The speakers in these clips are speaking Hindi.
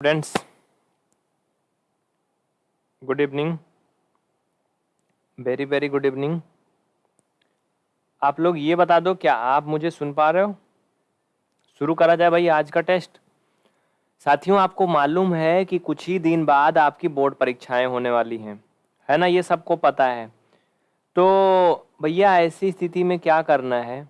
Students good evening very very good evening आप लोग ये बता दो, क्या आप मुझे सुन पा रहे हो? शुरू करा जाए भाई आज का टेस्ट साथियों, आपको मालूम है कि कुछ ही दिन बाद आपकी बोर्ड परीक्षाएँ होने वाली हैं। है ना, ये सबको पता है। तो भैया, ऐसी स्थिति में क्या करना है?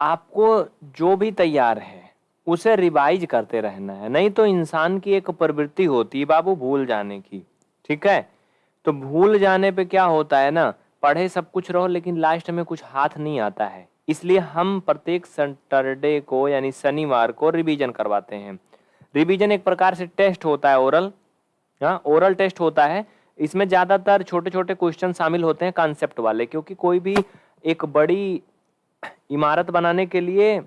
आपको जो भी तैयार है उसे रिवाइज करते रहना है। नहीं तो इंसान की एक प्रवृत्ति होती है बाबू भूल जाने की, ठीक है? तो भूल जाने पे क्या होता है ना, पढ़े सब कुछ रहो लेकिन लास्ट में कुछ हाथ नहीं आता है। इसलिए हम प्रत्येक सैटरडे को यानी शनिवार को रिवीजन करवाते हैं। रिवीजन एक प्रकार से टेस्ट होता है ओरल हाँ ओरल टेस्ट होता है। इसमें ज़्यादातर छोटे छोटे क्वेश्चन शामिल होते हैं कॉन्सेप्ट वाले, क्योंकि कोई भी एक बड़ी इमारत बनाने के लिए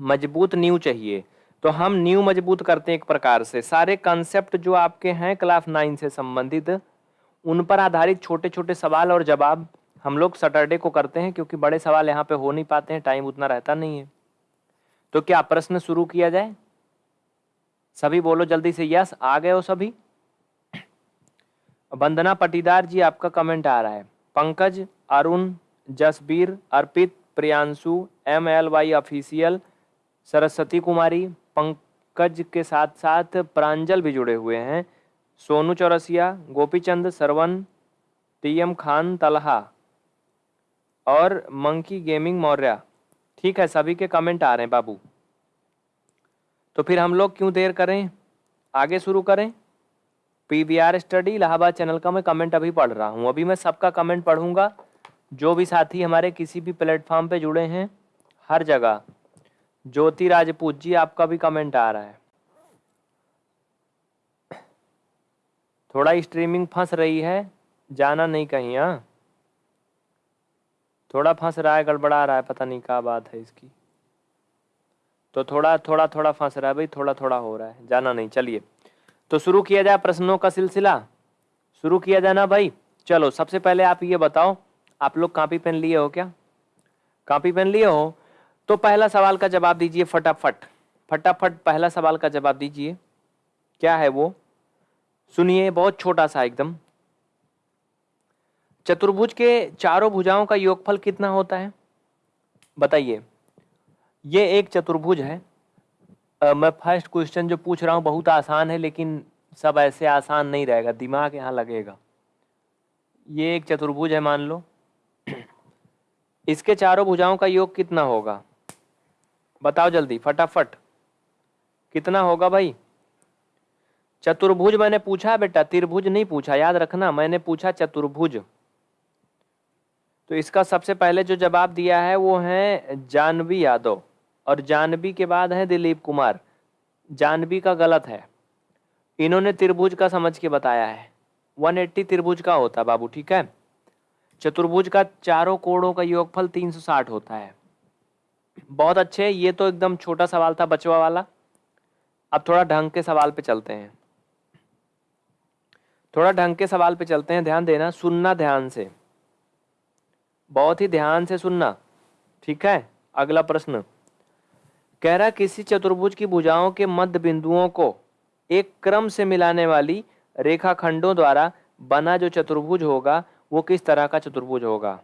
मज़बूत न्यू चाहिए। तो हम न्यू मज़बूत करते हैं एक प्रकार से। सारे कॉन्सेप्ट जो आपके हैं क्लास नाइन से संबंधित, उन पर आधारित छोटे छोटे सवाल और जवाब हम लोग सैटरडे को करते हैं क्योंकि बड़े सवाल यहाँ पे हो नहीं पाते हैं टाइम उतना रहता नहीं है। तो क्या प्रश्न शुरू किया जाए? सभी बोलो जल्दी से यस आ गए हो सभी? वंदना पटीदार जी, आपका कमेंट आ रहा है। Pankaj, Arun, Jasbir, Arpit, Priyanshu M L Y official Saraswati Kumari, Pankaj के साथ साथ प्रांजल भी जुड़े हुए हैं। सोनू चौरसिया, गोपीचंद सरवन टी एम खान तलहा और मंकी गेमिंग मौर्य। ठीक है, सभी के कमेंट आ रहे हैं, बाबू। तो फिर हम लोग क्यों देर करें? आगे शुरू करें? P V R study, Allahabad channel का मैं कमेंट अभी पढ़ रहा हूँ। अभी मैं सबका कमेंट पढ़ूँगा। जो भी साथी हमारे किसी भी प्लेटफॉर्म पे जुड़े हैं, हर जगह। ज्योति राजपूत जी आपका भी कमेंट आ रहा है। थोड़ा स्ट्रीमिंग फंस रही है, जाना नहीं कहीं हाँ। थोड़ा फंस रहा है, गड़बड़ा रहा है, पता नहीं क्या बात है इसकी। तो थोड़ा थोड़ा थोड़ा फंस रहा है, भाई, थोड़ा थोड़ा हो रहा है, जाना नहीं, चलिए। तो शुरू किया जाए प्रश्नों का सिलसिला। शुरू किया जाए ना, भाई। चलो, सबसे पहले आप ये बताओ, आप लोग कापी पेन लिए हो क्या? कापी पेन लिए हो? तो पहला सवाल का जवाब दीजिए फटाफट। फटाफट पहला सवाल का जवाब दीजिए। क्या है वो? सुनिए बहुत छोटा सा एकदम। चतुर्भुज के चारों भुजाओं का योगफल कितना होता है? बताइए। ये एक चतुर्भुज है। आ, मैं फ़र्स्ट क्वेश्चन जो पूछ रहा हूँ बहुत आसान है लेकिन सब ऐसे आसान नहीं रहेगा। दिमाग यहाँ लगेगा। ये एक चतुर्भुज है मान लो। इसके चारों भुजाओं का योग कितना होगा? बताओ जल्दी, फटाफट। कितना होगा भाई? चतुर्भुज मैंने पूछा बेटा, त्रिभुज नहीं पूछा, याद रखना, मैंने पूछा चतुर्भुज। तो इसका सबसे पहले जो जवाब दिया है वो है जानवी यादव, और जानवी के बाद है दिलीप कुमार। जानवी का गलत है। इन्होंने त्रिभुज का समझ के बताया है। 180 त्रिभुज का होता बाबू, ठीक है? चतुर्भुज का चारों कोणों का योगफल 360 होता है। बहुत अच्छे ये तो एकदम छोटा सवाल था, बचवा वाला। अब थोड़ा ढंग के सवाल पे चलते हैं। थोड़ा ढंग के सवाल पे चलते हैं। ध्यान देना, सुनना ध्यान से। बहुत ही ध्यान से सुनना। ठीक है? अगला प्रश्न। कह रहा, किसी चतुर्भुज की भुजाओं के मध्य बिंदुओं को एक क्रम से मिलाने वाली रेखाखंडों द्वारा बना जो चतुर्भुज होगा, वो किस तरह का चतुर्भुज होगा?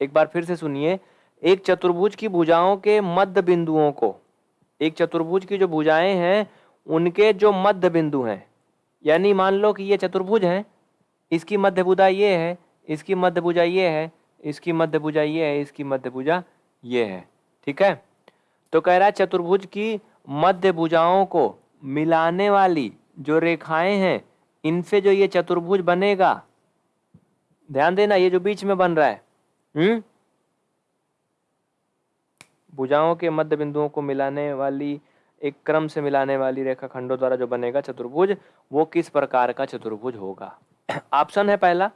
एक बार फिर से सुनिए। एक चतुर्भुज की भुजाओं के मध्य बिंदुओं को, एक चतुर्भुज की जो भुजाएँ हैं, उनके जो मध्य बिंदु हैं, यानी मान लो कि ये चतुर्भुज है, इसकी मध्य भुजा ये है, इसकी मध्य भुजा ये है, इसकी मध्य भुजा ये है, इसकी मध्य भुजा ये है, ठीक है? तो कह रहा है चतुर्भुज की मध्य भुजाओं को मिलाने वाली जो रेखाएँ हैं, इनसे जो ये चतुर्भुज बनेगा, ध्यान देना ये जो बीच में बन रहा है हम्म? भुजाओं के मध्य बिंदुओं को मिलाने वाली, एक क्रम से मिलाने वाली रेखा खंडों द्वारा जो बनेगा चतुर्भुज, वो किस प्रकार का चतुर्भुज होगा? ऑप्शन है पहला,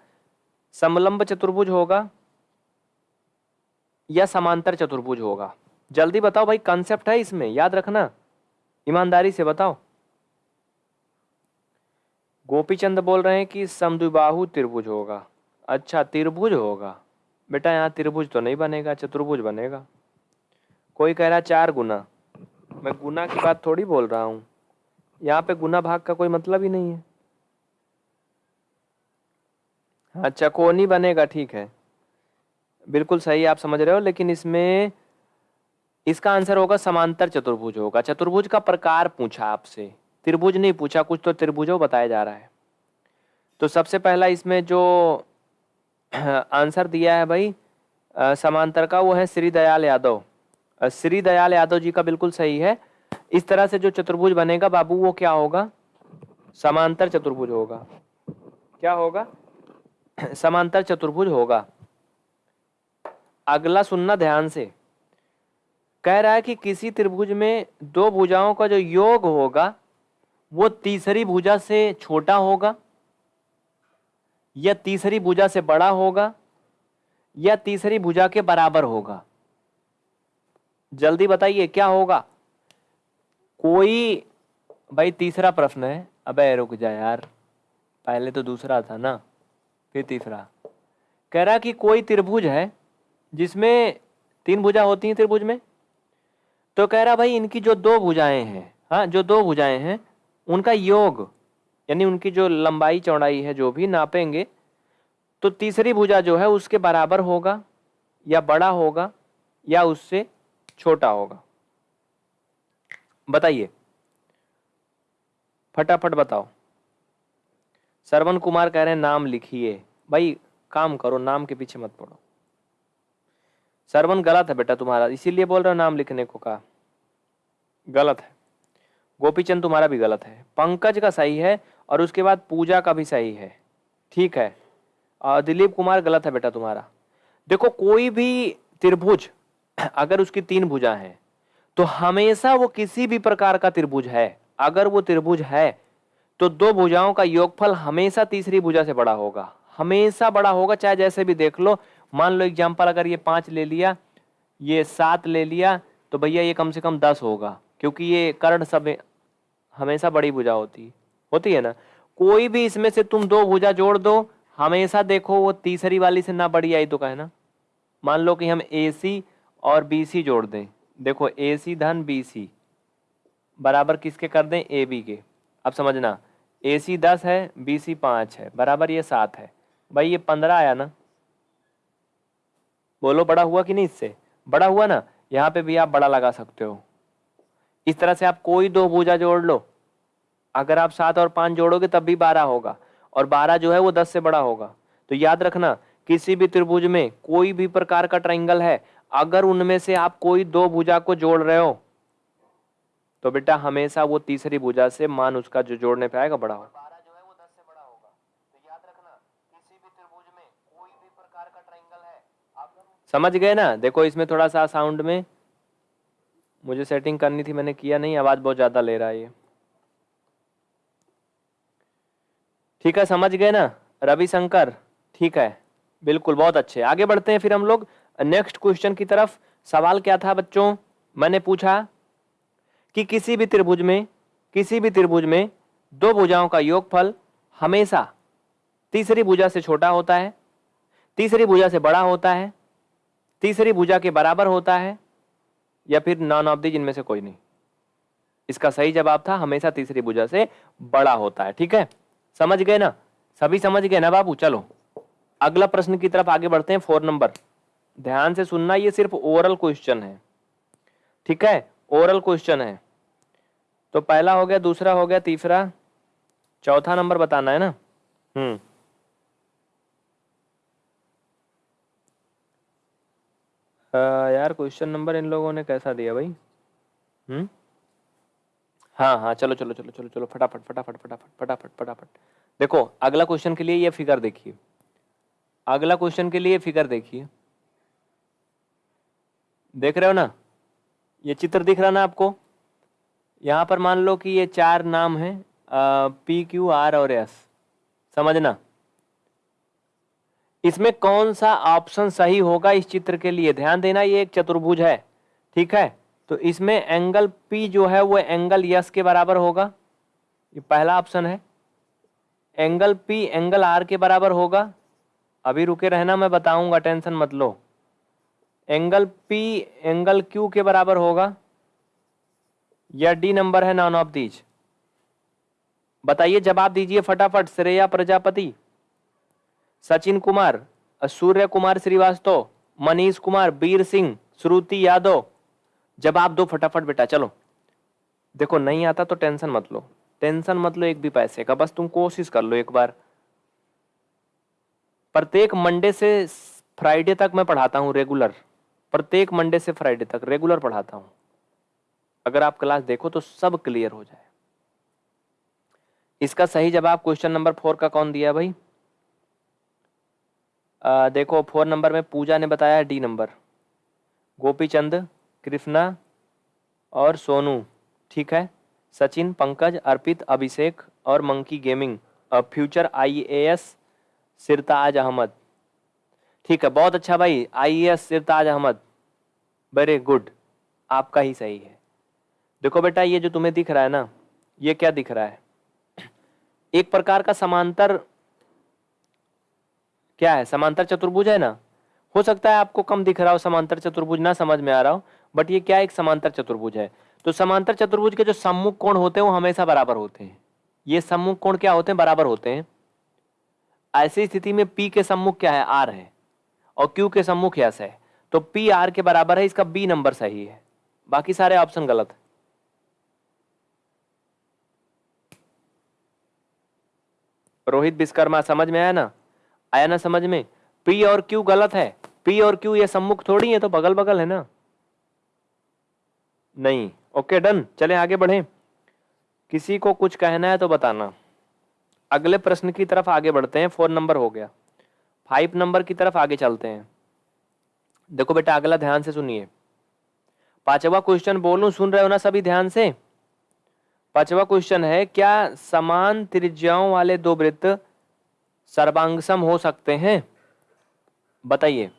समलंब चतुर्भुज होगा या समांतर चतुर्भुज होगा। जल्दी बताओ भाई कंसेप्ट है इसमें, याद रखना। ईमानदारी से बताओ। गोपीचंद बोल रहे हैं कि समद्विबाहु त्रिभुज होगा। अच्छा त्रिभुज होगा। बेटा, यहाँ त्रिभुज तो नहीं बनेगा, चतुर्भुज बनेगा। कोई कह रहा है चार गुना। मैं गुना की बात थोड़ी बोल रहा हूँ। यहाँ पे गुना भाग का कोई मतलब ही नहीं है। हाँ चकोनी बनेगा, ठीक है। बिल्कुल सही आप समझ रहे हो, लेकिन इसमें इसका आंसर होगा समांतर चतुर्भुज होगा। चतुर्भुज का प्रकार पूछा आपसे। त्रिभुज नहीं पूछा, कुछ तो त्रिभुज बताया जा रहा है। तो सबसे पहला इसमें जो आंसर दिया है भाई समांतर का, वो है श्री दयाल यादव। श्री दयाल यादव जी का बिल्कुल सही है। इस तरह से जो चतुर्भुज बनेगा, बाबू, वो क्या होगा? समांतर चतुर्भुज होगा। क्या होगा? समांतर चतुर्भुज होगा। अगला सुनना ध्यान से। कह रहा है कि किसी त्रिभुज में दो भुजाओं का जो योग होगा, वो तीसरी भुजा से छोटा होगा, या तीसरी भुजा से बड़ा होगा, या तीसरी भुजा के बराबर होगा। जल्दी बताइए, क्या होगा? कोई, भाई तीसरा प्रश्न है। अबे रुक जा यार, पहले तो दूसरा था ना, फिर तीसरा। कह रहा कि कोई त्रिभुज है, जिसमें तीन भुजा होती हैं त्रिभुज में? तो कह रहा, भाई इनकी जो दो भुजाएँ हैं हाँ जो दो भुजाएँ हैं, उनका योग, यानी उनकी जो लंबाई, चौड़ाई है, जो भी नापेंगे तो तीसरी भुजा जो है, उसके बराबर होगा, या बड़ा होगा, या उससे छोटा होगा। बताइए। फटाफट बताओ। सरवन कुमार कह रहे हैं, नाम लिखिए। भाई, काम करो, नाम के पीछे मत पड़ो। सरवन गलत है बेटा तुम्हारा, इसीलिए बोल रहे हो नाम लिखने को कहा। गलत है। गोपीचंद तुम्हारा भी गलत है। पंकज का सही है और उसके बाद पूजा का भी सही है। ठीक है। दिलीप कुमार गलत है बेटा तुम्हारा। देखो, कोई भी त्रिभुज अगर उसकी तीन भुजा हैं तो हमेशा वो किसी भी प्रकार का त्रिभुज है। अगर वो त्रिभुज है तो दो भुजाओं का योगफल हमेशा तीसरी भुजा से बड़ा होगा। हमेशा बड़ा होगा, चाहे जैसे भी देख लो। मान लो एग्ज़ाम्पल अगर ये पाँच ले लिया, ये सात ले लिया तो भैया ये कम से कम दस होगा, क्योंकि ये कर्ण सब हमेशा बड़ी भुजा होती होती है ना? कोई भी इसमें से तुम दो भुजा जोड़ दो, हमेशा देखो वो तीसरी वाली से ना बड़ी आई तो कहे ना? मान लो कि हम ए सी और बी सी जोड़ दें। देखो ए सी धन बी सी बराबर किसके कर दें? ए बी के। अब समझना ए सी दस है बी सी पाँच है। बराबर ये सात है। भाई, ये पंद्रह आया ना? बोलो, बड़ा हुआ कि नहीं इससे? बड़ा हुआ ना? यहाँ पे भी आप बड़ा लगा सकते हो। इस तरह से आप कोई दो भूजा जोड़ लो। अगर आप सात और पाँच जोड़ोगे, तब भी बारह होगा। और बारह जो है, वो दस से बड़ा होगा। तो याद रखना, किसी भी त्रिभुज में कोई भी प्रकार का ट्राइंगल है अगर उनमें से आप कोई दो भुजा को जोड़ रहे हो तो बेटा हमेशा वो तीसरी भुजा से मान उसका जो जोड़ने पे आएगा बड़ा होगा। समझ गए ना? देखो इसमें थोड़ा सा साउंड में मुझे सेटिंग करनी थी मैंने किया नहीं आवाज़ बहुत ज़्यादा ले रहा है ये। ठीक है समझ गए ना? रविशंकर ठीक है बिल्कुल बहुत अच्छे। आगे बढ़ते हैं फिर हम लोग। नेक्स्ट क्वेश्चन की तरफ़, सवाल क्या था बच्चों? मैंने पूछा कि किसी भी त्रिभुज में, किसी भी त्रिभुज में दो भुजाओं का योगफल हमेशा तीसरी भुजा से छोटा होता है, तीसरी भुजा से बड़ा होता है, तीसरी भुजा के बराबर होता है, या फिर नॉन ऑफ़ दी जिनमें से कोई नहीं। इसका सही जवाब था, हमेशा तीसरी भुजा से बड़ा होता है, ठीक है? समझ गए ना? सभी समझ गए ना बाबू? चलो। अगला प्रश्न की तरफ़ आगे बढ़ते हैं, फोर नंबर। ध्यान से सुनना, ये सिर्फ़ ओरल क्वेश्चन है। ठीक है? ओरल क्वेश्चन है। तो पहला हो गया, दूसरा हो गया, तीसरा। चौथा नंबर बताना है ना? हम्म। यार क्वेश्चन नंबर इन लोगों ने कैसा दिया भाई? हम्म? हाँ हाँ चलो चलो चलो चलो चलो, फटाफट फटाफट फटाफट फटाफट फटाफट। देखो, अगला क्वेश्चन के लिए ये फिगर देखिए। अगला क्वेश्चन के लिए फिगर देखिए। देख रहे हो ना? ये चित्र दिख रहा ना आपको? यहाँ पर मान लो कि ये चार नाम है पी, क्यू, आर और एस। समझना? इसमें कौन सा ऑप्शन सही होगा इस चित्र के लिए? ध्यान देना, ये एक चतुर्भुज है, ठीक है? तो इसमें एंगल पी जो है, वो एंगल यस के बराबर होगा। ये पहला ऑप्शन है। एंगल पी एंगल आर के बराबर होगा। अभी रुके रहना, मैं बताऊँगा, टेंशन मत लो। एंगल P, एंगल Q के बराबर होगा। या डी नंबर है नॉन ऑफ़ दीज बताइए, जवाब दीजिए फटाफट, श्रेया प्रजापति, सचिन कुमार, सूर्य कुमार श्रीवास्तव, मनीष कुमार, बीर सिंह, श्रुति यादव। जवाब दो फटाफट बेटा, चलो। देखो, नहीं आता तो टेंशन मत लो। टेंशन मत लो, एक भी पैसे का। बस तुम कोशिश कर लो एक बार। प्रत्येक मंडे से फ्राइडे तक मैं पढ़ाता हूँ रेगुलर। प्रत्येक मंडे से फ्राइडे तक रेगुलर पढ़ाता हूँ। अगर आप क्लास देखो तो सब क्लियर हो जाए। इसका सही जवाब क्वेश्चन नंबर फोर का कौन दिया भाई? आ, देखो फोर नंबर में पूजा ने बताया डी नंबर गोपी चंद कृष्णा और सोनू ठीक है? सचिन पंकज अर्पित अभिषेक और monkey gaming. Future IAS Sirtaj Ahmad. ठीक है, बहुत अच्छा भाई। I S Sirtaj Ahmad very good आपका ही सही है। देखो बेटा, ये जो तुम्हें दिख रहा है ना, ये क्या दिख रहा है? एक प्रकार का समांतर क्या है? समांतर चतुर्भुज है ना? हो सकता है आपको कम दिख रहा हो समांतर चतुर्भुज, ना समझ में आ रहा हो बट ये क्या एक समांतर चतुर्भुज है? तो समांतर चतुर्भुज के जो सम्मुख कोण होते हैं, वो हमेशा बराबर होते हैं। ये सम्मुख कोण क्या होते हैं? बराबर होते हैं। ऐसी स्थिति में पी के सम्मुख क्या है? आर है। और क्यू के सम्मुख यस है। तो पी आर के बराबर है, इसका बी नंबर सही है। बाकी सारे ऑप्शन गलत है। रोहित विश्वकर्मा, समझ में आया ना? आया ना समझ में? पी और क्यू गलत है। पी और क्यू ये सम्मुख थोड़ी है तो बगल बगल है ना? नहीं। ओके डन चले आगे बढ़े। किसी को कुछ कहना है तो बताना। अगले प्रश्न की तरफ़ आगे बढ़ते हैं। फ़ोन नंबर हो गया। फाइव नंबर की तरफ़ आगे चलते हैं। देखो बेटा, अगला ध्यान से सुनिए। पांचवा क्वेश्चन बोलूँ, सुन रहे हो ना सभी ध्यान से? पांचवा क्वेश्चन है, क्या समान त्रिज्याओं वाले दो वृत्त सर्वांगसम हो सकते हैं? बताइए।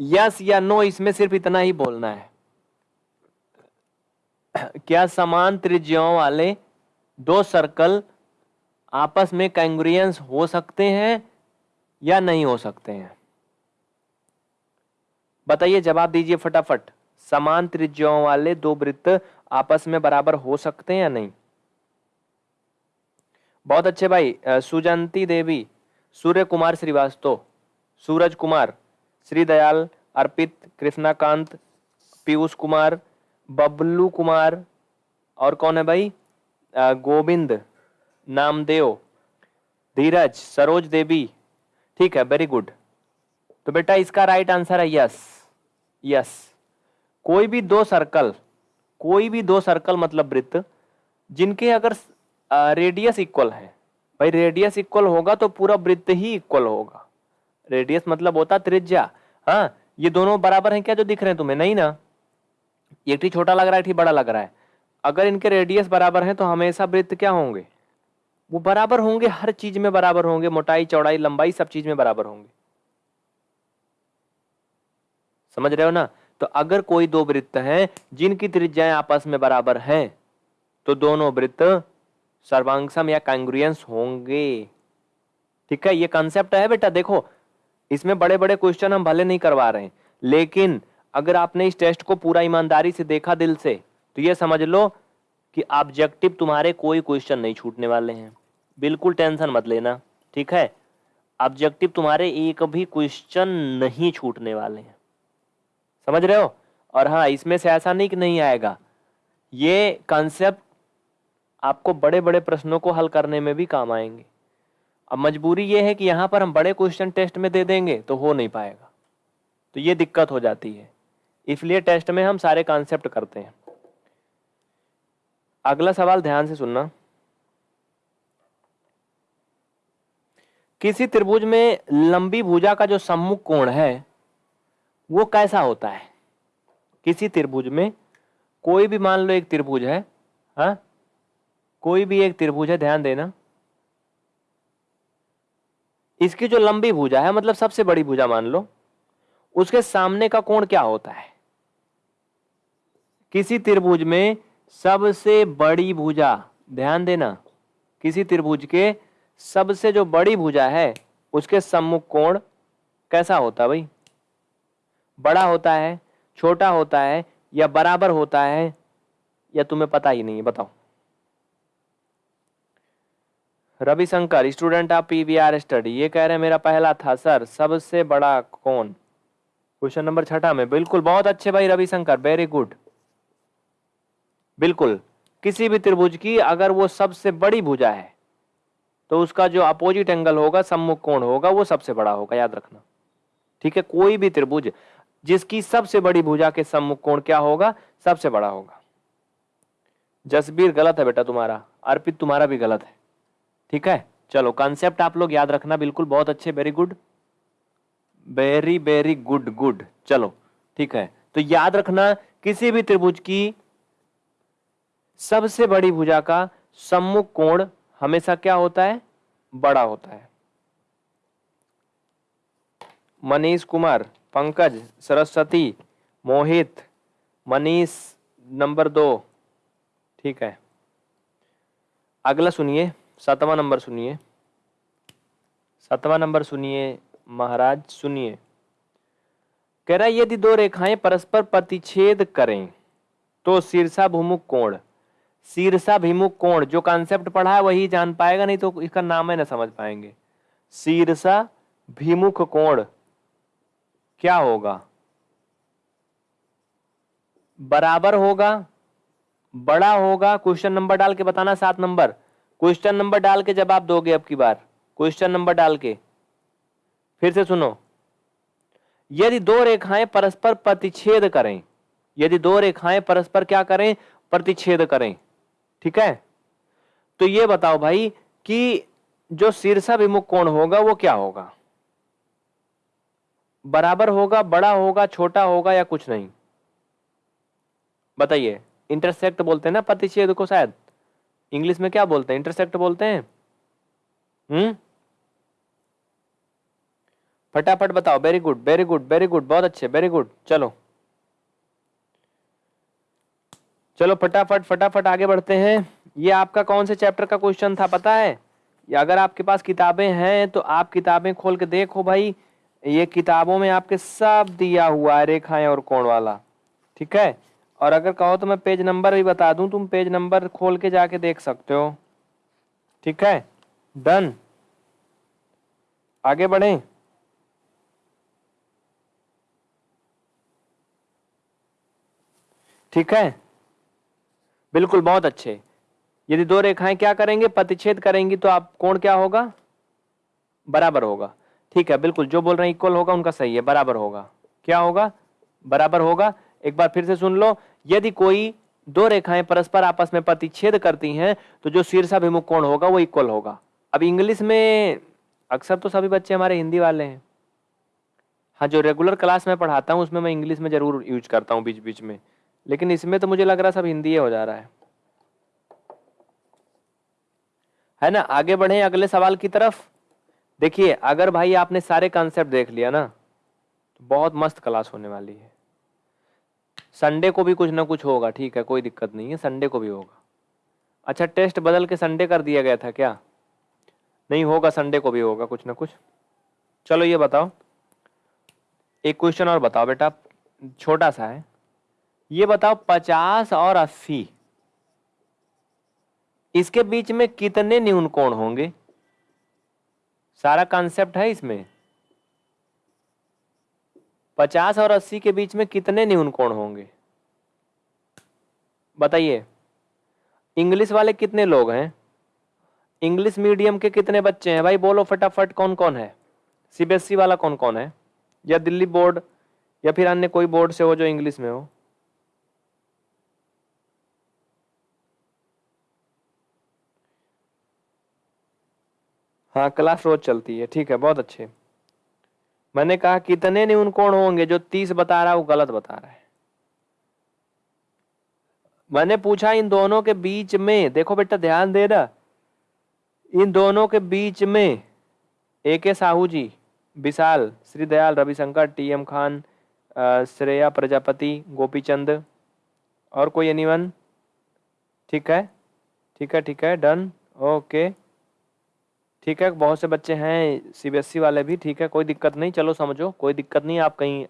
यस या नो इसमें सिर्फ़ इतना ही बोलना है। क्या समान त्रिज्याओं वाले दो सर्कल आपस में कैंग्रियंस हो सकते हैं? या नहीं हो सकते हैं। बताइए, जवाब दीजिए फटाफट। समान त्रिज्याओं वाले दो वृत्त आपस में बराबर हो सकते हैं या नहीं? बहुत अच्छे भाई सुजंती देवी सूर्य कुमार श्रीवास्तव, सूरज कुमार श्री दयाल अर्पित, कृष्णाकांत, पीयूष कुमार, बबलू कुमार और कौन है भाई? गोविंद, नामदेव, धीरज, सरोज देवी ठीक है वेरी गुड तो बेटा इसका राइट आंसर है यस यस कोई भी दो सर्कल कोई भी दो सर्कल मतलब वृत्त, जिनके अगर रेडियस इक्वल है, भाई रेडियस इक्वल होगा तो पूरा वृत्त ही इक्वल होगा। रेडियस मतलब होता त्रिज्या। हाँ ये दोनों बराबर हैं क्या जो दिख रहे हैं तुम्हें? नहीं ना? एक ठी छोटा लग रहा है ठीक बड़ा लग रहा है। अगर इनके रेडियस बराबर हैं तो हमेशा वृत्त क्या होंगे? वो बराबर होंगे, हर चीज़ में बराबर होंगे, मोटाई, चौड़ाई, लंबाई सब चीज़ में बराबर होंगे। समझ रहे हो ना? तो अगर कोई दो वृत्त हैं, जिनकी त्रिज्याएँ आपस में बराबर हैं तो दोनों वृत्त सर्वांगसम या कांग्रुएंस होंगे। ठीक है? ये कंसेप्ट है बेटा, देखो, इसमें बड़े बड़े क्वेश्चन हम भले नहीं करवा रहे हैं, लेकिन अगर आपने इस टेस्ट को पूरा ईमानदारी से देखा दिल से तो ये समझ लो कि ऑब्जेक्टिव तुम्हारे कोई क्वेश्चन नहीं छूटने वाले हैं। बिल्कुल टेंशन मत लेना, ठीक है? ऑब्जेक्टिव तुम्हारे एक भी क्वेश्चन नहीं छूटने वाले हैं। समझ रहे हो? और हाँ इसमें से ऐसा नहीं कि नहीं आएगा। ये कॉन्सेप्ट आपको बड़े बड़े प्रश्नों को हल करने में भी काम आएँगे। अब मजबूरी ये है कि यहाँ पर हम बड़े क्वेश्चन टेस्ट में दे देंगे तो हो नहीं पाएगा। तो ये दिक्कत हो जाती है। इसलिए टेस्ट में हम सारे कॉन्सेप्ट करते हैं। अगला सवाल ध्यान से सुनना। किसी त्रिभुज में लंबी भुजा का जो सम्मुख कोण है, वो कैसा होता है? किसी त्रिभुज में कोई भी मान लो एक त्रिभुज है, हा? कोई भी एक त्रिभुज है, ध्यान देना। इसकी जो लंबी भुजा है मतलब सबसे बड़ी भुजा मान लो, उसके सामने का कोण क्या होता है? किसी त्रिभुज में सबसे बड़ी भुजा, ध्यान देना, किसी त्रिभुज के सबसे जो बड़ी भुजा है, उसके सम्मुख कोण कैसा होता भाई? बड़ा होता है, छोटा होता है, या बराबर होता है, या तुम्हें पता ही नहीं है, बताओ। Ravishankar, student of PVR study, ये कह रहे हैं, मेरा पहला था, सर, सबसे बड़ा कौन क्वेश्चन नंबर छठा में, बिल्कुल, बहुत अच्छे भाई रविशंकर वेरी गुड बिल्कुल, किसी भी त्रिभुज की, अगर वो सबसे बड़ी भुजा है तो उसका जो अपोजिट एंगल होगा, सम्मुख कोण होगा, वो सबसे बड़ा होगा, याद रखना। ठीक है? कोई भी त्रिभुज, जिसकी सबसे बड़ी भुजा के सम्मुख कोण क्या होगा? सबसे बड़ा होगा। जसबीर गलत है बेटा तुम्हारा, अर्पित तुम्हारा भी गलत है। ठीक है? चलो कॉन्सेप्ट आप लोग याद रखना, बिल्कुल बहुत अच्छे very good very very good good चलो, ठीक है? तो याद रखना, किसी भी त्रिभुज की सबसे बड़ी भुजा का सम्मुख कोण हमेशा क्या होता है? बड़ा होता है। मनीष कुमार, पंकज, सरस्वती, मोहित, मनीष नंबर दो। ठीक है। अगला सुनिए, सातवां नंबर सुनिए। सातवां नंबर सुनिए, महाराज, सुनिए। कह रहा यदि दो रेखाएँ परस्पर प्रतिच्छेद करें तो शीर्षाभिमुख कोण? शीर्षाभिमुख कोण जो कॉन्सेप्ट पढ़ा है वही जान पाएगा, नहीं तो इसका नाम है ना समझ पाएँगे। शीर्षाभिमुख कोण क्या होगा? बराबर होगा, बड़ा होगा क्वेश्चन नंबर डाल के बताना सात नंबर क्वेश्चन नंबर डाल के जवाब दोगे अब की बार। क्वेश्चन नंबर डाल के। फिर से सुनो। यदि दो रेखाएँ परस्पर प्रतिच्छेद करें, यदि दो रेखाएँ परस्पर क्या करें? प्रतिच्छेद करें। ठीक है? तो ये बताओ भाई कि जो शीर्षाभिमुख कोण होगा, वो क्या होगा? बराबर होगा, बड़ा होगा, छोटा होगा या कुछ नहीं? बताइए। इंटरसेक्ट बोलते हैं ना प्रतिच्छेद को शायद? इंग्लिश में क्या बोलते हैं? इंटरसेक्ट बोलते हैं? हम्म? फटाफट बताओ। Very good very good very good बहुत अच्छे वेरी गुड चलो। चलो फटाफट फटाफट आगे बढ़ते हैं। ये आपका कौन से चैप्टर का क्वेश्चन था पता है? या अगर आपके पास किताबें हैं तो आप किताबें खोल के देखो भाई। ये किताबों में आपके सब दिया हुआ है, रेखाएँ और कोण वाला। ठीक है? और अगर कहो तो मैं पेज नंबर भी बता दूँ, तुम पेज नंबर खोल के जाके देख सकते हो। ठीक है? डन आगे बढ़े। ठीक है? बिल्कुल, बहुत अच्छे। यदि दो रेखाएँ क्या करेंगे? प्रतिच्छेद करेंगी तो आप, कोण क्या होगा? बराबर होगा। ठीक है, बिल्कुल, जो बोल रहे हैं इक्वल होगा, उनका सही है, बराबर होगा। क्या होगा? बराबर होगा। एक बार फिर से सुन लो। यदि कोई दो रेखाएँ परस्पर आपस में प्रतिच्छेद करती हैं तो जो शीर्षाभिमुख कोण होगा, वो इक्वल होगा। अब इंग्लिश में अक्सर तो सभी बच्चे हमारे हिंदी वाले हैं। हाँ जो रेगुलर क्लास में पढ़ाता हूँ, उसमें मैं इंग्लिश में ज़रूर यूज़ करता हूँ बीच बीच में। लेकिन इसमें तो मुझे लग रहा सब हिंदी हो जा रहा है। है ना? आगे बढ़े, अगले सवाल की तरफ़। देखिए, अगर भाई आपने सारे कॉन्सेप्ट देख लिया ना तो बहुत मस्त क्लास होने वाली है। संडे को भी कुछ ना कुछ होगा, ठीक है, कोई दिक्कत नहीं है संडे को भी होगा। अच्छा टेस्ट बदल के संडे कर दिया गया था क्या? नहीं होगा संडे को भी होगा, कुछ ना कुछ। चलो ये बताओ। एक क्वेश्चन और बताओ बेटा, छोटा सा है। ये बताओ पचास और अस्सी। इसके बीच में कितने न्यून कोण होंगे? सारा कॉन्सेप्ट है इसमें। पचास और अस्सी के बीच में कितने न्यून कोण होंगे? बताइए। इंग्लिश वाले कितने लोग हैं? इंग्लिश मीडियम के कितने बच्चे हैं? भाई बोलो फटाफट कौन कौन है? सीबीएसई वाला कौन कौन है? या दिल्ली बोर्ड, या फिर अन्य कोई बोर्ड से हो जो इंग्लिश में हो? हाँ क्लास रोज चलती है। ठीक है, बहुत अच्छे। मैंने कहा कितने न्यून कोण होंगे जो तीस बता रहा है, वो गलत बता रहा है। मैंने पूछा, इन दोनों के बीच में, देखो बेटा, ध्यान दे ना। इन दोनों के बीच में A K Sahu ji, Vishal Shri Dayal Ravishankar T M Khan Shreya, Prajapati, Gopichand, और कोई एनीवन ठीक है? ठीक है ठीक है डन ओके ठीक है, बहुत से बच्चे हैं सीबीएसई वाले भी, ठीक है, कोई दिक्कत नहीं, चलो समझो, कोई दिक्कत नहीं, आप कहीं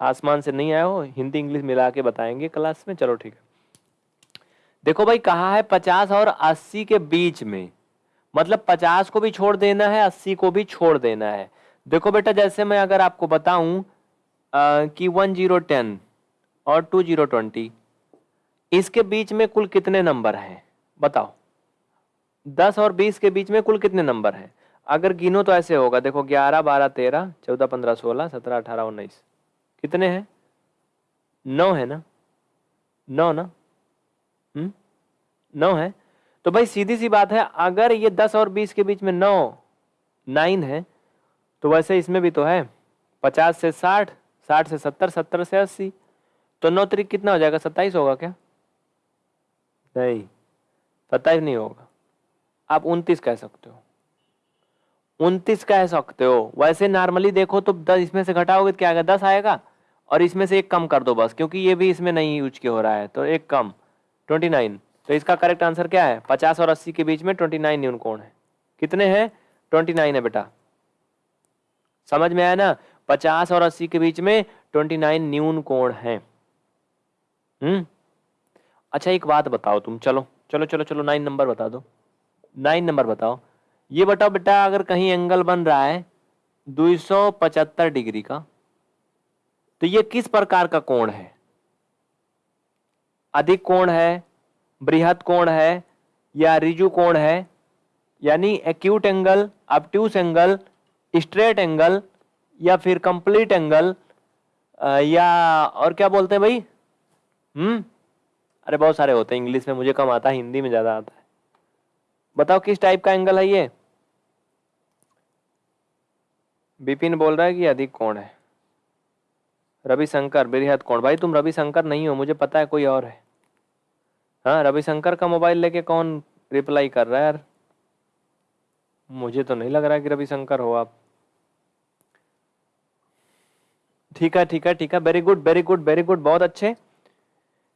आसमान से नहीं आए हो, हिंदी, इंग्लिश मिला के बताएँगे क्लास में, चलो ठीक है। देखो भाई, कहा है पचास और अस्सी के बीच में मतलब पचास को भी छोड़ देना है, अस्सी को भी छोड़ देना है। देखो बेटा, जैसे मैं अगर आपको बताऊँ कि वन ज़ीरो टेन और टू ज़ीरो ट्वेंटी, इसके बीच में कुल कितने नंबर हैं, बताओ। दस और बीस के बीच में कुल कितने नंबर हैं? अगर गिनो तो ऐसे होगा, देखो ग्यारह, बारह, तेरह, चौदह, पंद्रह, सोलह, सत्रह, अठारह, उन्नीस। कितने हैं? नौ है ना? नौ ना? हम्म? नौ है? तो भाई सीधी सी बात है, अगर ये दस और बीस के बीच में नौ, नाइन है तो वैसे इसमें भी तो है, पचास से साठ साठ से सत्तर सत्तर से अस्सी। तो नौ तरीक कितना हो जाएगा? सत्ताईस होगा क्या? नहीं, सत्ताईस नहीं होगा। आप उनतीस कह सकते हो। उनतीस कह सकते हो। वैसे नॉर्मली देखो तो दस इसमें से घटाओगे तो क्या आएगा? दस आएगा। और इसमें से एक कम कर दो बस, क्योंकि ये भी इसमें नहीं यूज़ के हो रहा है। तो एक कम ट्वेंटी नाइन तो इसका करेक्ट आंसर क्या है? पचास और अस्सी के बीच में ट्वेंटी नाइन न्यून कोण है। कितने हैं? ट्वेंटी नाइन है बेटा। समझ में आया ना? पचास और अस्सी के बीच में ट्वेंटी नाइन न्यून कोण है। हम्म? अच्छा एक बात बताओ तुम। चलो चलो चलो चलो नाइन नंबर बता दो। नाइन नंबर बताओ। ये बताओ बेटा, अगर कहीं एंगल बन रहा है दो सौ पचहत्तर डिग्री का तो ये किस प्रकार का कोण है? अधिक कोण है बृहद कोण है, या रिजु कोण है? यानी acute angle obtuse angle straight angle या फिर कंप्लीट एंगल या और क्या बोलते हैं भाई? हम्म? अरे बहुत सारे होते हैं इंग्लिश में मुझे कम आता है हिंदी में ज़्यादा आता है। बताओ किस टाइप का एंगल है ये? बिपिन बोल रहा है कि अधिक कौन है। रविशंकर बेहद कौन भाई, तुम रविशंकर नहीं हो, मुझे पता है कोई और है। हाँ रविशंकर का मोबाइल लेके कौन रिप्लाई कर रहा है यार? मुझे तो नहीं लग रहा कि रविशंकर हो आप। ठीक है ठीक है ठीक है। Very good very good very good बहुत अच्छे।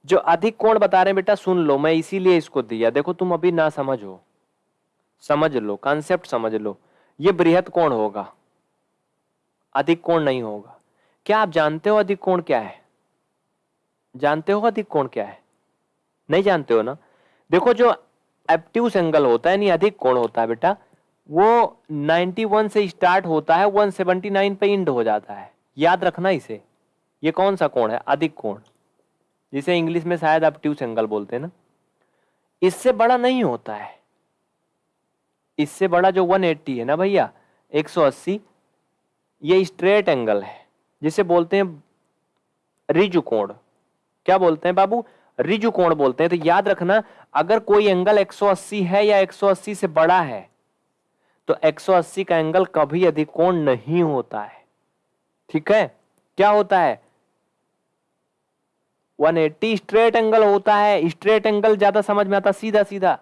जो अधिक कोण बता रहे हैं बेटा, सुन लो, मैं इसीलिए इसको दिया। देखो, तुम अभी ना समझो। समझ लो कॉन्सेप्ट समझ लो, ये बृहद कोण होगा? अधिक कोण नहीं होगा। क्या आप जानते हो अधिक कोण क्या है? जानते हो अधिक कोण क्या है? नहीं जानते हो ना? देखो जो एप्ट्यूस एंगल होता है नहीं अधिक कोण होता है बेटा, वो 91 से स्टार्ट होता है 179 पे इंड हो जाता है। याद रखना इसे। ये कौन सा कोण है? अधिक कोण। जिसे इंग्लिश में शायद एप्ट्यूस एंगल बोलते हैं ना। इससे बड़ा नहीं होता है। इससे बड़ा जो 180 है ना भैया? 180 ये स्ट्रेट एंगल है, जिसे बोलते हैं रिजु कोण। क्या बोलते हैं बाबू? रिजु कोण बोलते हैं। तो याद रखना, अगर कोई एंगल 180 है या 180 से बड़ा है तो 180 का एंगल कभी अधिक कोण नहीं होता है। ठीक है? क्या होता है? 180 स्ट्रेट एंगल होता है। स्ट्रेट एंगल ज़्यादा समझ में आता सीधा सीधा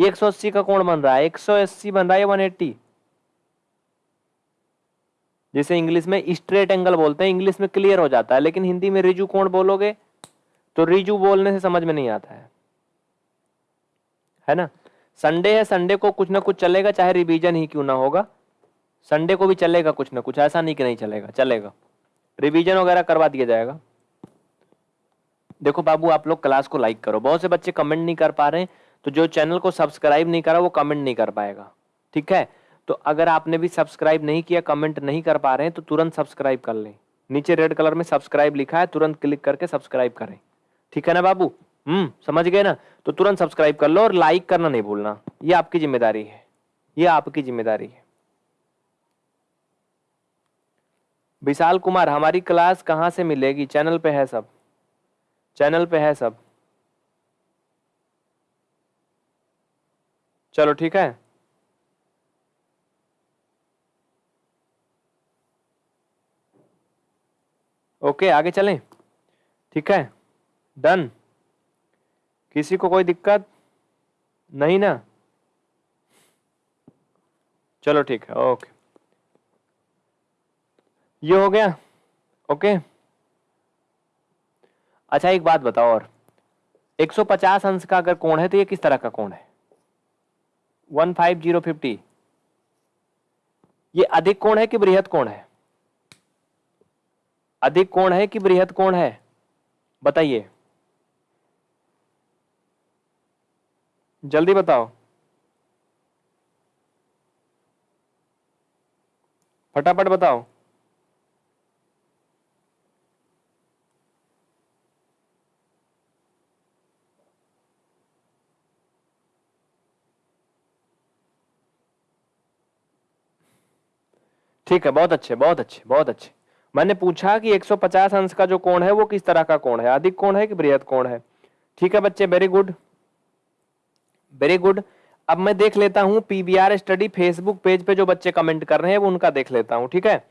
एक सौ अस्सी का कोण बन रहा है। एक सौ अस्सी बन रहा है वन एट्टी जिसे इंग्लिश में स्ट्रेट एंगल बोलते हैं, इंग्लिश में क्लियर हो जाता है, लेकिन हिंदी में रिजू कोण बोलोगे तो रिजू बोलने से समझ में नहीं आता है। है ना? संडे है, संडे को कुछ ना कुछ चलेगा, चाहे रिवीजन ही क्यों ना होगा। संडे को भी चलेगा कुछ ना कुछ, ऐसा नहीं कि नहीं चलेगा चलेगा। रिवीजन वगैरह करवा दिया जाएगा। देखो बाबू, आप लोग क्लास को लाइक करो। बहुत से बच्चे कमेंट नहीं कर पा रहे हैं। तो जो चैनल को सब्सक्राइब नहीं करा, वो कमेंट नहीं कर पाएगा। ठीक है? तो अगर आपने भी सब्सक्राइब नहीं किया कमेंट नहीं कर पा रहे हैं तो तुरंत सब्सक्राइब कर लें। नीचे रेड कलर में सब्सक्राइब लिखा है, तुरंत क्लिक करके सब्सक्राइब करें। ठीक है ना बाबू? हम्म समझ गए ना? तो तुरंत सब्सक्राइब कर लो और लाइक करना नहीं भूलना। ये आपकी ज़िम्मेदारी है। ये आपकी ज़िम्मेदारी है। विशाल कुमार, हमारी क्लास कहाँ से मिलेगी? चैनल पे है सब। चैनल पे है सब। चलो ठीक है। ओके, आगे चलें। ठीक है। डन। किसी को कोई दिक्कत? नहीं ना? चलो ठीक है, ओके। ये हो गया। ओके। अच्छा एक बात बताओ और। 150 अंश का अगर कोण है तो ये किस तरह का कोण है? वन फाइव ज़ीरो फिफ्टी ये अधिक कोण है कि बृहद कोण है? अधिक कोण है कि बृहद कोण है? बताइए। जल्दी बताओ। फटाफट बताओ। ठीक है, बहुत अच्छे बहुत अच्छे बहुत अच्छे। मैंने पूछा कि 150 अंश का जो कोण है, वो किस तरह का कोण है? अधिक कोण है कि बृहद कोण है? ठीक है बच्चे वेरी गुड वेरी गुड अब मैं देख लेता हूँ पीबीआर स्टडी फेसबुक पेज पे जो बच्चे कमेंट कर रहे हैं, वो उनका देख लेता हूँ, ठीक है?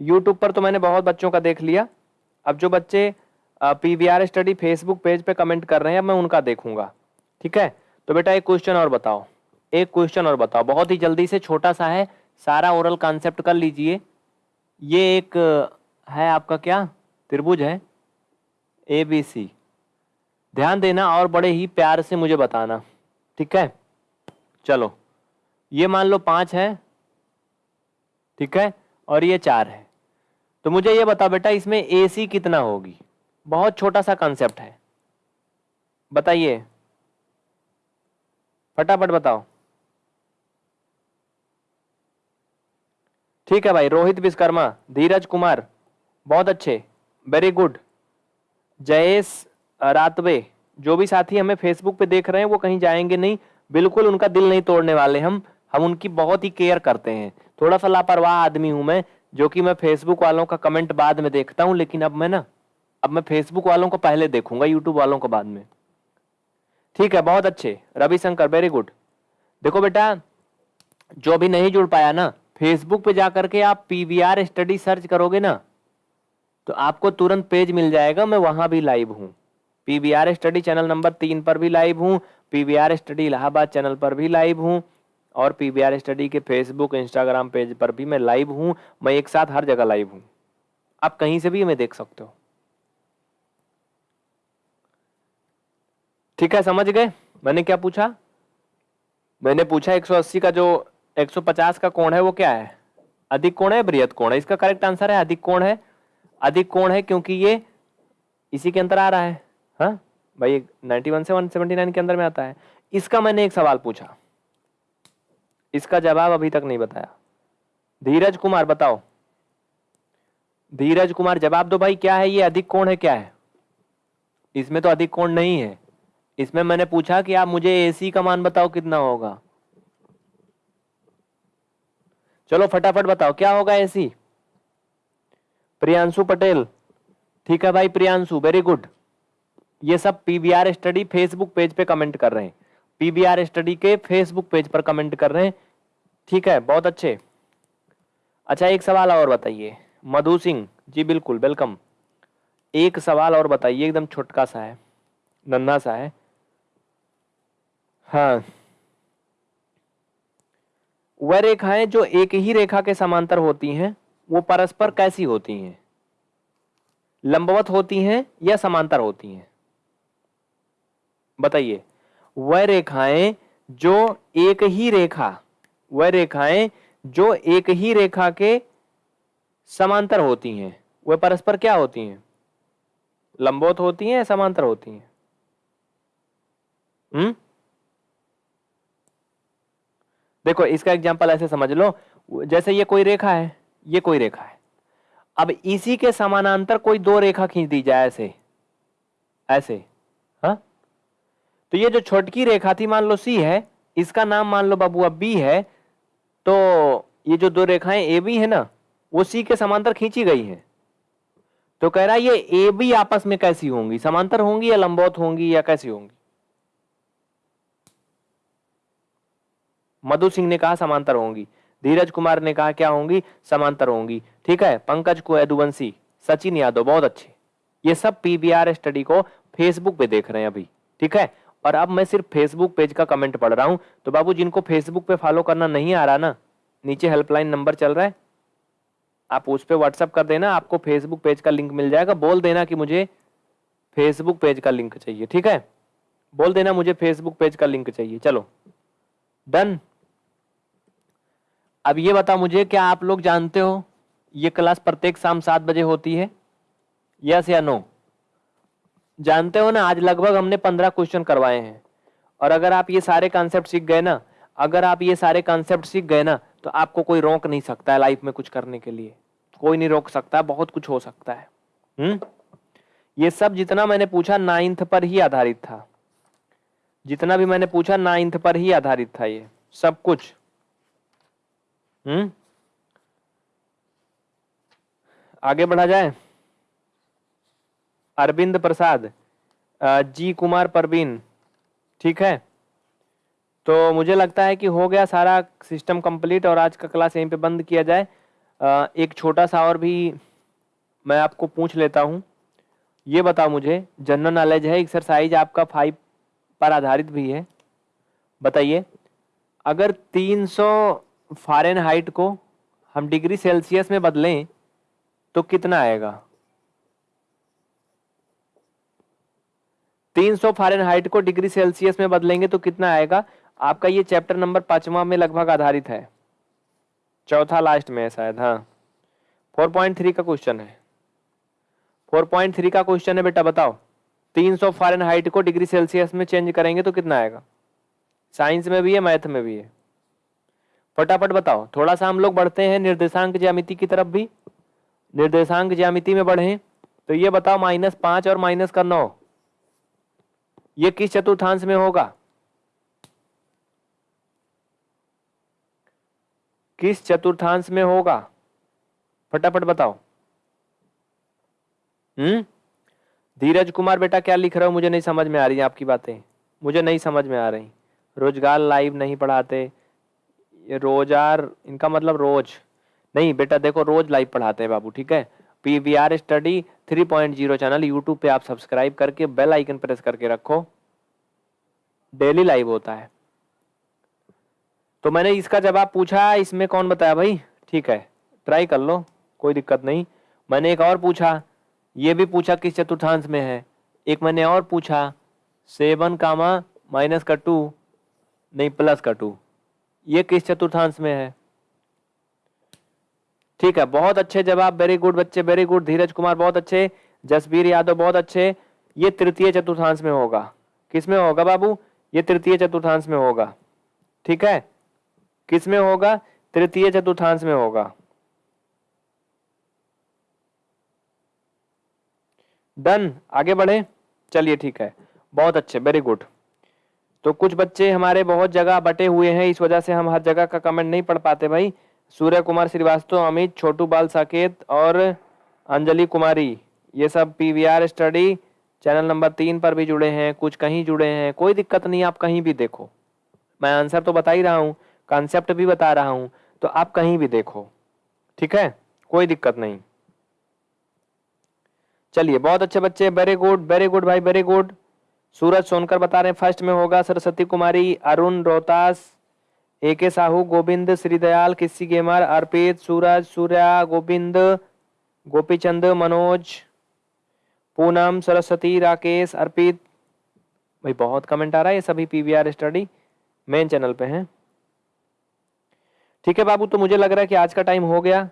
यूट्यूब पर तो मैंने बहुत बच्चों का देख लिया। अब जो बच्चे पीबीआर स्टडी फेसबुक पेज पे कमेंट कर रहे हैं, अब मैं उनका देखूँगा, ठीक है? तो बेटा एक क्वेश्चन और बताओ, एक क्वेश्चन और बताओ, बहुत ही जल्दी से छोटा सा है सारा ओरल कॉन्सेप्ट कर लीजिए। ये एक, है आपका क्या? त्रिभुज है। ए बी सी ध्यान देना और बड़े ही प्यार से मुझे बताना। ठीक है? चलो। ये मान लो पाँच है। ठीक है? और ये चार है। तो मुझे ये बताओ बेटा, इसमें ए सी कितना होगी? बहुत छोटा सा कॉन्सेप्ट है। बताइए। फटाफट बताओ। ठीक है भाई, रोहित विश्वकर्मा, धीरज कुमार, बहुत अच्छे वेरी गुड जयेश रातवे, जो भी साथी हमें फेसबुक पे देख रहे हैं, वो कहीं जाएँगे नहीं। बिल्कुल उनका दिल नहीं तोड़ने वाले हम हम उनकी बहुत ही केयर करते हैं। थोड़ा सा लापरवाह आदमी हूँ मैं, जो कि मैं फेसबुक वालों का कमेंट बाद में देखता हूँ, लेकिन अब मैं ना, अब मैं फेसबुक वालों को पहले देखूँगा यूट्यूब वालों को बाद में। ठीक है, बहुत अच्छे। रविशंकर वेरी गुड देखो बेटा, जो भी नहीं जुड़ पाया ना फेसबुक पे जाकर के आप पीवीआर स्टडी सर्च करोगे ना तो आपको तुरंत पेज मिल जाएगा। मैं वहाँ भी लाइव हूँ। पीवीआर स्टडी चैनल नंबर तीन पर भी लाइव हूँ। पीवीआर स्टडी इलाहाबाद चैनल पर भी लाइव हूँ। और पीवीआर स्टडी के फेसबुक इंस्टाग्राम पेज पर भी मैं लाइव हूँ। मैं एक साथ हर जगह लाइव हूँ। आप कहीं से भी हमें देख सकते हो। ठीक है, समझ गए? मैंने क्या पूछा? मैंने पूछा 180 का जो 150 का कोण है, वो क्या है? अधिक कोण है, बृहद कोण है। इसका करेक्ट आंसर है, अधिक कोण है। अधिक कोण है क्योंकि ये इसी के अंदर आ रहा है। हाँ? भाई 91 से 179 के अंदर में आता है। इसका मैंने एक सवाल पूछा। इसका जवाब अभी तक नहीं बताया। धीरज कुमार, बताओ। धीरज कुमार, जवाब दो भाई, क्या है ये? अधिक कोण है, क्या है? इसमें तो अधिक कोण नहीं है। इसमें मैंने पूछा कि आप मुझे एसी का मान बताओ कितना होगा। चलो फटाफट बताओ, क्या होगा एसी प्रियांशु पटेल। ठीक है भाई प्रियांशु वेरी गुड ये सब पीबीआर स्टडी फेसबुक पेज पे कमेंट कर रहे हैं। पीबीआर स्टडी के फेसबुक पेज पर कमेंट कर रहे हैं। ठीक है, बहुत अच्छे। अच्छा एक सवाल और बताइए। मधु सिंह, जी बिल्कुल वेलकम एक सवाल और बताइए, एकदम छोटका सा है नन्ना सा है। हाँ। वह रेखाएँ जो एक ही रेखा के समांतर होती हैं, वो परस्पर कैसी होती हैं? लंबवत होती हैं या समांतर होती हैं? बताइए। वह रेखाएँ जो एक ही रेखा, वह रेखाएँ जो एक ही रेखा के समांतर होती हैं, वह परस्पर क्या होती हैं? लंबवत होती हैं या समांतर होती हैं? हम्म? देखो, इसका एग्ज़ाम्पल ऐसे समझ लो। जैसे ये कोई रेखा है, ये कोई रेखा है। अब इसी के समानांतर कोई दो रेखा खींच दी जाए ऐसे। ऐसे, हा? तो ये जो छोटकी रेखा थी, मान लो सी है, इसका नाम मान लो बाबू, अब बी है तो ये जो दो रेखाएँ ए बी है ना, वो सी के समांतर खींची गई है। तो कह रहा है, ये ए बी आपस में कैसी होंगी? समांतर होंगी या लंबौत होंगी या कैसी होंगी? मधु सिंह ने कहा, समांतर होंगी। धीरज कुमार ने कहा, क्या होंगी? समांतर होंगी। ठीक है, पंकज को यदुवंशी, सचिन यादव, बहुत अच्छे। ये सब पीबीआर स्टडी को फेसबुक पे देख रहे हैं अभी, ठीक है? और अब मैं सिर्फ़ फेसबुक पेज का कमेंट पढ़ रहा हूँ तो बाबू, जिनको फेसबुक पे फॉलो करना नहीं आ रहा ना, नीचे हेल्पलाइन नंबर चल रहा है, आप उस पर व्हाट्सअप कर देना, आपको फेसबुक पेज का लिंक मिल जाएगा। बोल देना कि मुझे फेसबुक पेज का लिंक चाहिए, ठीक है? बोल देना मुझे फेसबुक पेज का लिंक चाहिए, चलो। डन। अब ये बता मुझे, क्या आप लोग जानते हो ये क्लास प्रत्येक शाम सात बजे होती है? यस या नो जानते हो ना, आज लगभग हमने पंद्रह क्वेश्चन करवाए हैं। और अगर आप ये सारे कॉन्सेप्ट सीख गए ना, अगर आप ये सारे कॉन्सेप्ट सीख गए ना तो आपको कोई रोक नहीं सकता है लाइफ में कुछ करने के लिए। कोई नहीं रोक सकता, बहुत कुछ हो सकता है। हम्म? ये सब जितना मैंने पूछा नाइन्थ पर ही आधारित था। जितना भी मैंने पूछा नाइन्थ पर ही आधारित था ये। सब कुछ। हम्म? आगे बढ़ा जाए। अरविंद प्रसाद जी कुमार परवीन, ठीक है? तो मुझे लगता है कि हो गया सारा सिस्टम कंप्लीट और आज का क्लास यहीं पे बंद किया जाए। एक छोटा सा और भी मैं आपको पूछ लेता हूँ। ये बताओ मुझे, जनरल नॉलेज है एक्सरसाइज आपका फाइव पर आधारित भी है। बताइए, अगर 300 फारेन हाइट को हम डिग्री सेल्सियस में बदलें तो कितना आएगा? 300 फारेन हाइट को डिग्री सेल्सियस में बदलेंगे तो कितना आएगा? आपका ये चैप्टर नंबर पांचवा में लगभग आधारित है। चौथा लास्ट में है शायद हाँ। 4.3 का क्वेश्चन है। 4.3 का क्वेश्चन है बेटा, बताओ। 300 फारेन हाइट को डिग्री सेल्सियस में चेंज करेंगे तो कितना आएगा? साइंस में भी है मैथ में भी है। फटाफट बताओ, थोड़ा सा हम लोग बढ़ते हैं निर्देशांक ज्यामिति की तरफ़ भी। निर्देशांक ज्यामिति में बढ़े तो ये बताओ माइनस पाँच और माइनस का नौ, ये किस चतुर्थांश में होगा? किस चतुर्थांश में होगा? फटाफट बताओ। हम्म? धीरज कुमार बेटा क्या लिख रहे हो? मुझे नहीं समझ में आ रही आपकी बातें। मुझे नहीं समझ में आ रही। रोज़गार लाइव नहीं पढ़ाते। ये रोज आर, इनका मतलब रोज। नहीं, बेटा, देखो, रोज लाइव पढ़ाते हैं बाबू, ठीक है? P V R study three point zero channel YouTube पे आप सब्सक्राइब करके बेल आइकन प्रेस करके रखो। डेली लाइव होता है। तो मैंने इसका जवाब पूछा, इसमें कौन बताया भाई? ठीक है ट्राई कर लो, कोई दिक्कत नहीं। मैंने एक और पूछा, ये भी पूछा किस चतुर्थांश में है? एक मैंने और पूछा सेवन कामा माइनस का टू नहीं प्लस का टू ये किस चतुर्थांश में है? ठीक है, बहुत अच्छे जवाब वेरी गुड बच्चे वेरी गुड धीरज कुमार बहुत अच्छे, जसबीर यादव बहुत अच्छे। ये तृतीय चतुर्थांश में होगा। किसमें होगा बाबू? ये तृतीय चतुर्थांश में होगा। ठीक है? किसमें होगा? तृतीय चतुर्थांश में होगा। डन आगे बढ़े। चलिए ठीक है। बहुत अच्छे वेरी गुड तो कुछ बच्चे हमारे बहुत जगह बटे हुए हैं, इस वजह से हम हर जगह का कमेंट नहीं पढ़ पाते भाई। सूर्य कुमार श्रीवास्तव, अमित, छोटू बाल साकेत और अंजलि कुमारी, ये सब पीवीआर स्टडी चैनल नंबर तीन पर भी जुड़े हैं, कुछ कहीं जुड़े हैं, कोई दिक्कत नहीं, आप कहीं भी देखो। मैं आंसर तो बता ही रहा हूँ कॉन्सेप्ट भी बता रहा हूँ तो आप कहीं भी देखो, ठीक है? कोई दिक्कत नहीं। चलिए, बहुत अच्छे बच्चे वेरी गुड वेरी गुड भाई वेरी गुड सूरज सोनकर बता रहे हैं, फ़र्स्ट में होगा सरस्वती कुमारी, अरुण रोहतास ए के साहू, गोविंद श्रीदयाल किसी गेमर, अर्पित, सूरज, सूर्या, गोविंद, गोपीचंद, मनोज, पूनम, सरस्वती, राकेश, अर्पित। भाई, बहुत कमेंट आ रहा है, ये सभी पीवीआर स्टडी मेन चैनल पे हैं। ठीक है बाबू तो मुझे लग रहा है कि आज का टाइम हो गया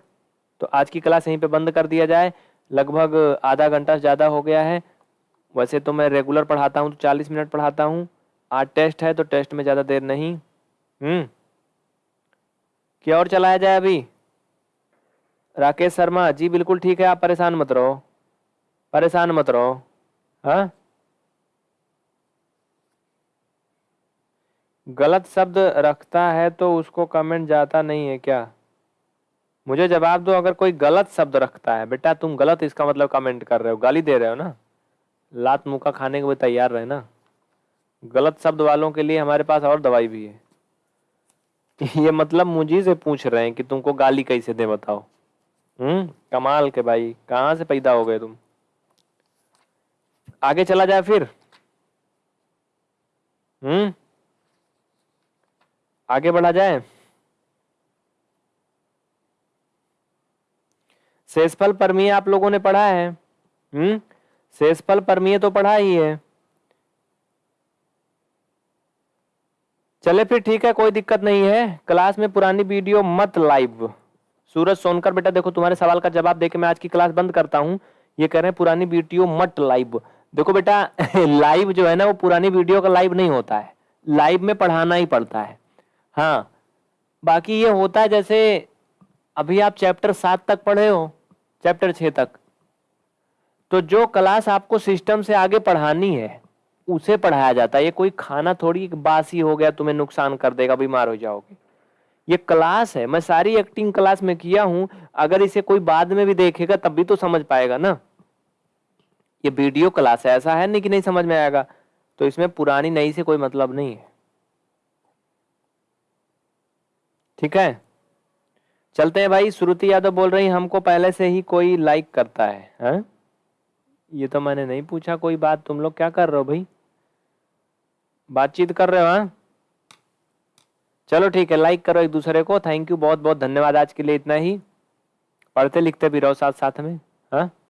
तो आज की क्लास यहीं पे बंद कर दिया जाए। लगभग आधा घंटा ज़्यादा हो गया है। वैसे तो मैं रेगुलर पढ़ाता हूँ तो चालीस मिनट पढ़ाता हूँ। आज टेस्ट है तो टेस्ट में ज़्यादा देर नहीं। हम्म। क्या और चलाया जाए अभी? राकेश शर्मा, जी बिल्कुल ठीक है, आप परेशान मत रहो। परेशान मत रहो। हाँ? गलत शब्द रखता है तो उसको कमेंट जाता नहीं है क्या? मुझे जवाब दो, अगर कोई गलत शब्द रखता है। बेटा, तुम गलत इसका मतलब कमेंट कर रहे हो, गाली दे रहे हो ना? लात मुका खाने के लिए तैयार रहे ना। गलत शब्द वालों के लिए हमारे पास और दवाई भी है। ये मतलब मुझे से पूछ रहे हैं कि तुमको गाली कैसे दे बताओ। हम्म कमाल के भाई, कहाँ से पैदा हो गए तुम? आगे चला जाए फिर। हम्म आगे बढ़ा जाए। शेषफल परमीय आप लोगों ने पढ़ा है। हम्म शेषफल परमीय तो पढ़ा ही है। चले फिर ठीक है, कोई दिक्कत नहीं है। क्लास में पुरानी वीडियो मत लाइव। सूरज सोनकर, बेटा देखो, तुम्हारे सवाल का जवाब देके मैं आज की क्लास बंद करता हूँ। ये कह रहे हैं, पुरानी वीडियो मत लाइव। देखो बेटा, लाइव जो है ना, वो पुरानी वीडियो का लाइव नहीं होता है। लाइव में पढ़ाना ही पड़ता है। हाँ बाकी ये होता है जैसे, अभी आप चैप्टर सात तक पढ़े हो, चैप्टर छः तक। तो जो क्लास आपको सिस्टम से आगे पढ़ानी है उसे पढ़ाया जाता है। ये कोई खाना थोड़ी बासी हो गया तुम्हें नुकसान कर देगा बीमार हो जाओगे। ये क्लास है मैं सारी एक्टिंग क्लास में किया हूँ अगर इसे कोई बाद में भी देखेगा तब भी तो समझ पाएगा ना। ये वीडियो क्लास है ऐसा है नहीं कि नहीं समझ में आएगा। तो इसमें पुरानी नई से कोई मतलब नहीं है। ठीक है? चलते हैं भाई श्रुति यादव बोल रही हमको पहले से ही कोई लाइक करता है, है? ये तो मैंने नहीं पूछा, कोई बात, तुम लोग क्या कर रहे हो भाई? बातचीत कर रहे हो हाँ? चलो ठीक है लाइक करो एक दूसरे को थैंक यू बहुत बहुत धन्यवाद आज के लिए इतना ही। पढ़ते लिखते भी रहो साथ साथ में हाँ?